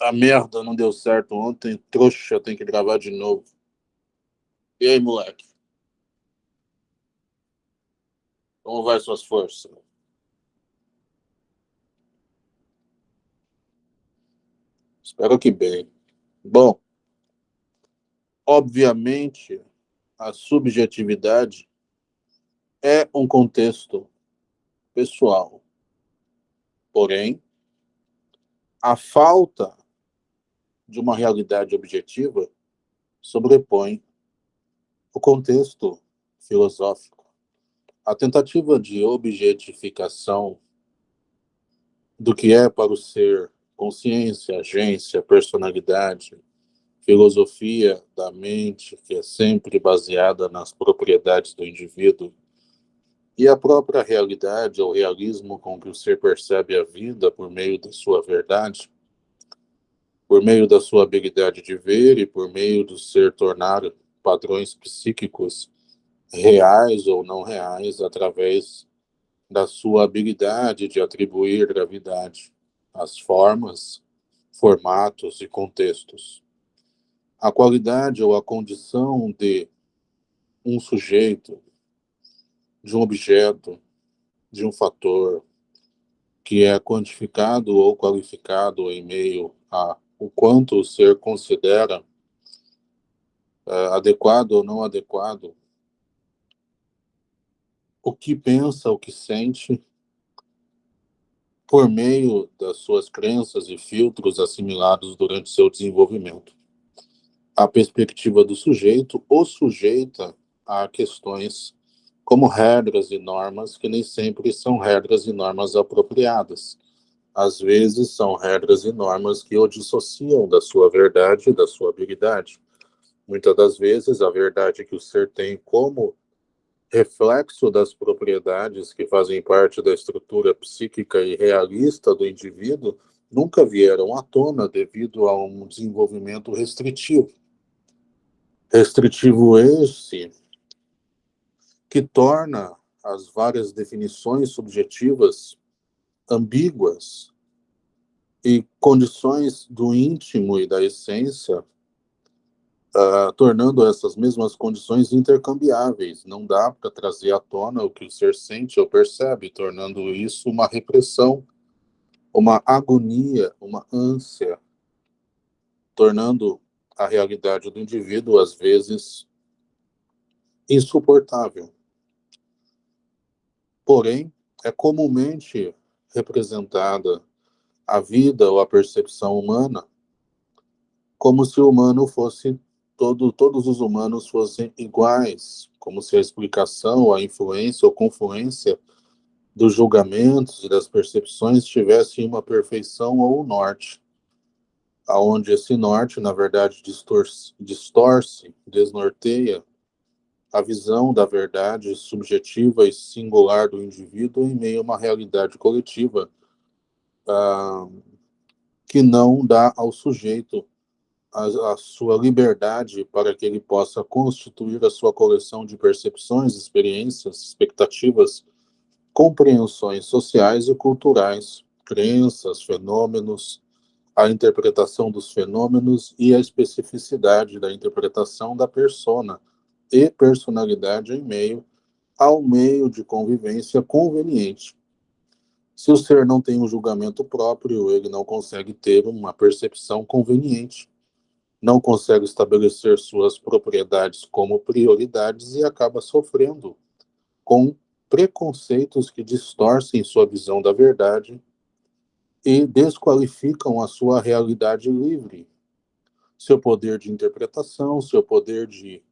A merda não deu certo ontem, trouxa, tem que gravar de novo. E aí, moleque? Como vai suas forças? Espero que bem. Bom, obviamente, a subjetividade é um contexto pessoal. Porém, a falta de uma realidade objetiva sobrepõe o contexto filosófico. A tentativa de objetificação do que é para o ser consciência, agência, personalidade, filosofia da mente, que é sempre baseada nas propriedades do indivíduo, e a própria realidade, ou realismo com que o ser percebe a vida por meio da sua verdade, por meio da sua habilidade de ver e por meio do ser tornar padrões psíquicos reais ou não reais através da sua habilidade de atribuir gravidade às formas, formatos e contextos. A qualidade ou a condição de um sujeito, de um objeto, de um fator que é quantificado ou qualificado em meio a o quanto o ser considera é, adequado ou não adequado, o que pensa, o que sente, por meio das suas crenças e filtros assimilados durante seu desenvolvimento. A perspectiva do sujeito o sujeita a questões como regras e normas que nem sempre são regras e normas apropriadas, às vezes são regras e normas que o dissociam da sua verdade e da sua habilidade. Muitas das vezes, a verdade que o ser tem como reflexo das propriedades que fazem parte da estrutura psíquica e realista do indivíduo nunca vieram à tona devido a um desenvolvimento restritivo. Restritivo esse que torna as várias definições subjetivas ambíguas e condições do íntimo e da essência, uh, tornando essas mesmas condições intercambiáveis. Não dá para trazer à tona o que o ser sente ou percebe, tornando isso uma repressão, uma agonia, uma ânsia, tornando a realidade do indivíduo, às vezes, insuportável. Porém, é comumente representada a vida ou a percepção humana como se o humano fosse todo, todos os humanos fossem iguais, como se a explicação, a influência ou confluência dos julgamentos e das percepções tivesse uma perfeição ou um norte, aonde esse norte, na verdade, distorce, distorce desnorteia a visão da verdade subjetiva e singular do indivíduo em meio a uma realidade coletiva ah, que não dá ao sujeito a, a, sua liberdade para que ele possa constituir a sua coleção de percepções, experiências, expectativas, compreensões sociais e culturais, crenças, fenômenos, a interpretação dos fenômenos e a especificidade da interpretação da persona, e personalidade em meio ao meio de convivência conveniente. Se o ser não tem um julgamento próprio, ele não consegue ter uma percepção conveniente, não consegue estabelecer suas propriedades como prioridades e acaba sofrendo com preconceitos que distorcem sua visão da verdade e desqualificam a sua realidade livre, seu poder de interpretação, seu poder de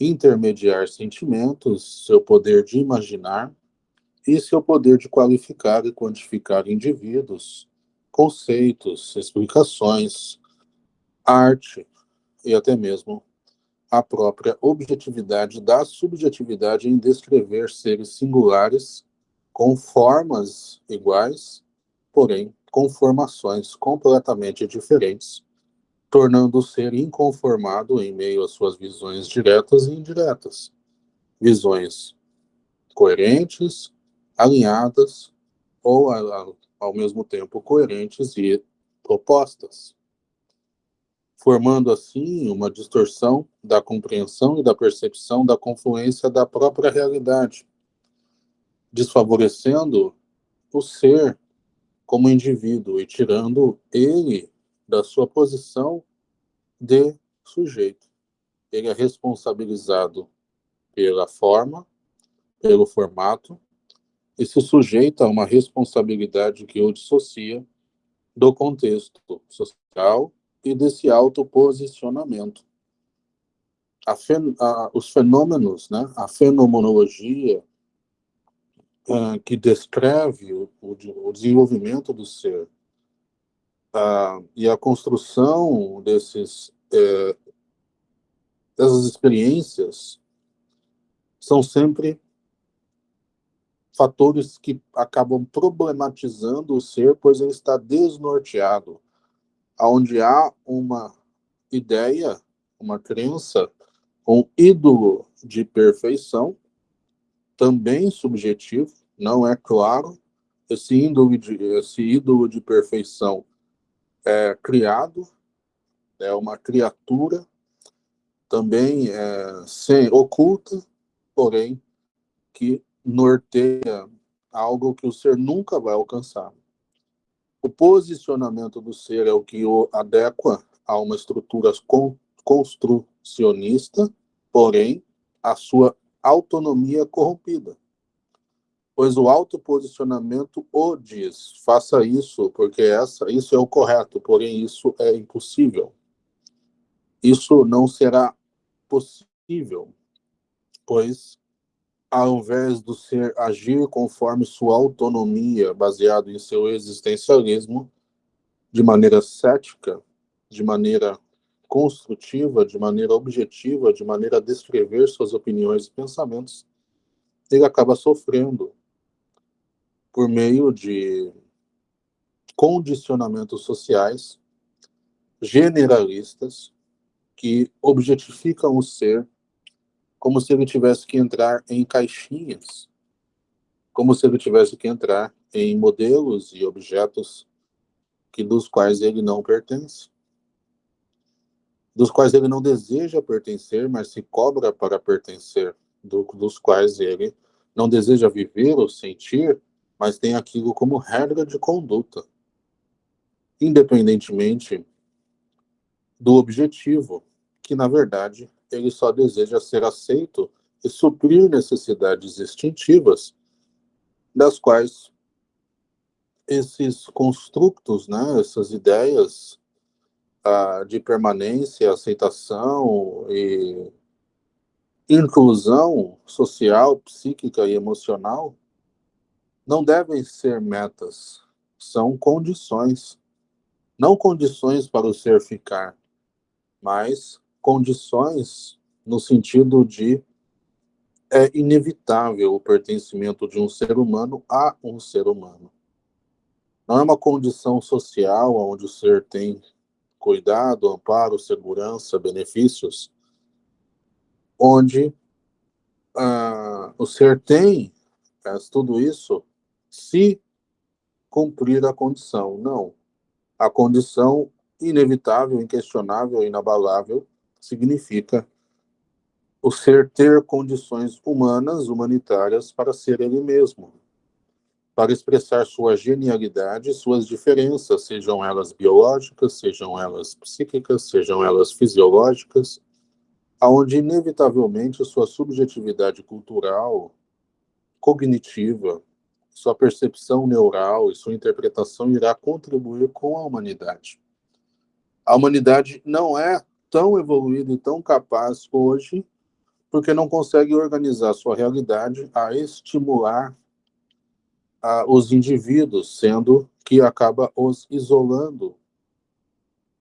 intermediar sentimentos, seu poder de imaginar e seu poder de qualificar e quantificar indivíduos, conceitos, explicações, arte e até mesmo a própria objetividade da subjetividade em descrever seres singulares com formas iguais, porém com formações completamente diferentes tornando o ser inconformado em meio às suas visões diretas e indiretas. Visões coerentes, alinhadas, ou ao mesmo tempo coerentes e propostas. formando assim uma distorção da compreensão e da percepção da confluência da própria realidade, desfavorecendo o ser como indivíduo e tirando ele da sua posição de sujeito. Ele é responsabilizado pela forma, pelo formato, e se sujeita a uma responsabilidade que o dissocia do contexto social e desse autoposicionamento. Fen os fenômenos, né, a fenomenologia uh, que descreve o, o, o, desenvolvimento do ser e a construção desses, uh, dessas experiências são sempre fatores que acabam problematizando o ser, pois ele está desnorteado, onde há uma ideia, uma crença, um ídolo de perfeição, também subjetivo, não é claro, esse ídolo de, esse ídolo de perfeição é criado, é uma criatura, também é, sem, oculta, porém, que norteia algo que o ser nunca vai alcançar. O posicionamento do ser é o que o adequa a uma estrutura construcionista, porém, a sua autonomia corrompida. Pois o autoposicionamento o diz, faça isso, porque essa, isso é o correto, porém isso é impossível. Isso não será possível, pois ao invés do ser agir conforme sua autonomia, baseado em seu existencialismo, de maneira cética, de maneira construtiva, de maneira objetiva, de maneira a descrever suas opiniões e pensamentos, ele acaba sofrendo por meio de condicionamentos sociais generalistas que objetificam o ser como se ele tivesse que entrar em caixinhas, como se ele tivesse que entrar em modelos e objetos que dos quais ele não pertence, dos quais ele não deseja pertencer, mas se cobra para pertencer, do, dos quais ele não deseja viver ou sentir, mas tem aquilo como regra de conduta, independentemente do objetivo, que na verdade ele só deseja ser aceito e suprir necessidades instintivas, das quais esses construtos, né, essas ideias ah, de permanência, aceitação e inclusão social, psíquica e emocional, não devem ser metas, são condições. Não condições para o ser ficar, mas condições no sentido de é inevitável o pertencimento de um ser humano a um ser humano. Não é uma condição social onde o ser tem cuidado, amparo, segurança, benefícios, onde ah, o ser tem é, tudo isso se cumprir a condição. Não. A condição inevitável, inquestionável, inabalável, significa o ser ter condições humanas, humanitárias, para ser ele mesmo, para expressar sua genialidade, suas diferenças, sejam elas biológicas, sejam elas psíquicas, sejam elas fisiológicas, aonde inevitavelmente sua subjetividade cultural, cognitiva, sua percepção neural e sua interpretação irá contribuir com a humanidade. A humanidade não é tão evoluído e tão capaz hoje, porque não consegue organizar sua realidade a estimular a, os indivíduos, sendo que acaba os isolando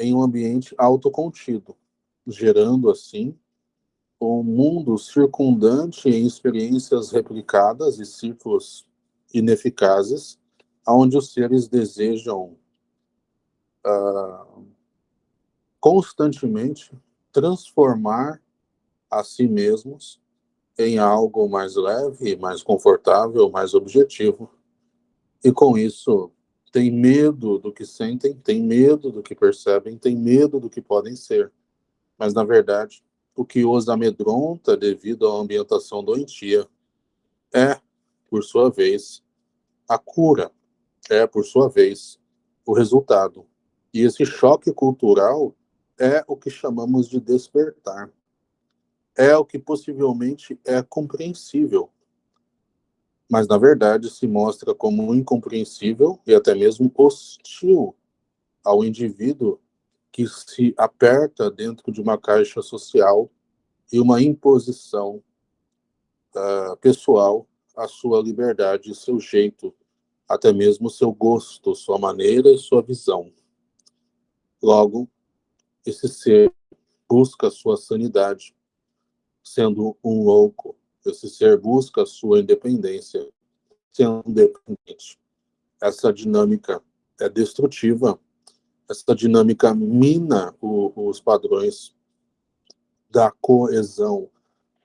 em um ambiente autocontido, gerando, assim, um mundo circundante em experiências replicadas e ciclos ineficazes, onde os seres desejam uh, constantemente transformar a si mesmos em algo mais leve, mais confortável, mais objetivo, e com isso têm medo do que sentem, têm medo do que percebem, têm medo do que podem ser. Mas, na verdade, o que os amedronta devido à ambientação doentia é, por sua vez, a cura, é, por sua vez, o resultado. E esse choque cultural é o que chamamos de despertar. É o que possivelmente é compreensível, mas na verdade se mostra como incompreensível e até mesmo hostil ao indivíduo que se aperta dentro de uma caixa social e uma imposição uh, pessoal à sua liberdade, seu jeito, até mesmo seu gosto, sua maneira e sua visão. Logo, esse ser busca sua sanidade, sendo um louco. Esse ser busca sua independência, sendo independente. Essa dinâmica é destrutiva. Essa dinâmica mina o, os padrões da coesão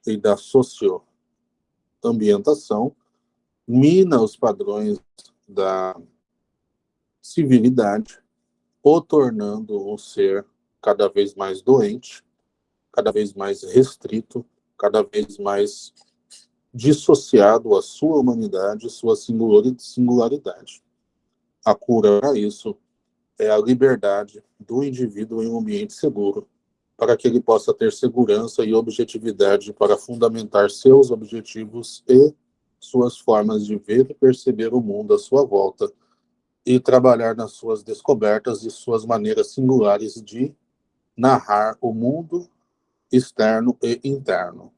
e da socioambientação, mina os padrões da civilidade, o tornando um ser cada vez mais doente, cada vez mais restrito, cada vez mais dissociado à sua humanidade, sua singularidade. A cura para isso é a liberdade do indivíduo em um ambiente seguro, para que ele possa ter segurança e objetividade para fundamentar seus objetivos e suas formas de ver e perceber o mundo à sua volta e trabalhar nas suas descobertas e suas maneiras singulares de narrar o mundo externo e interno.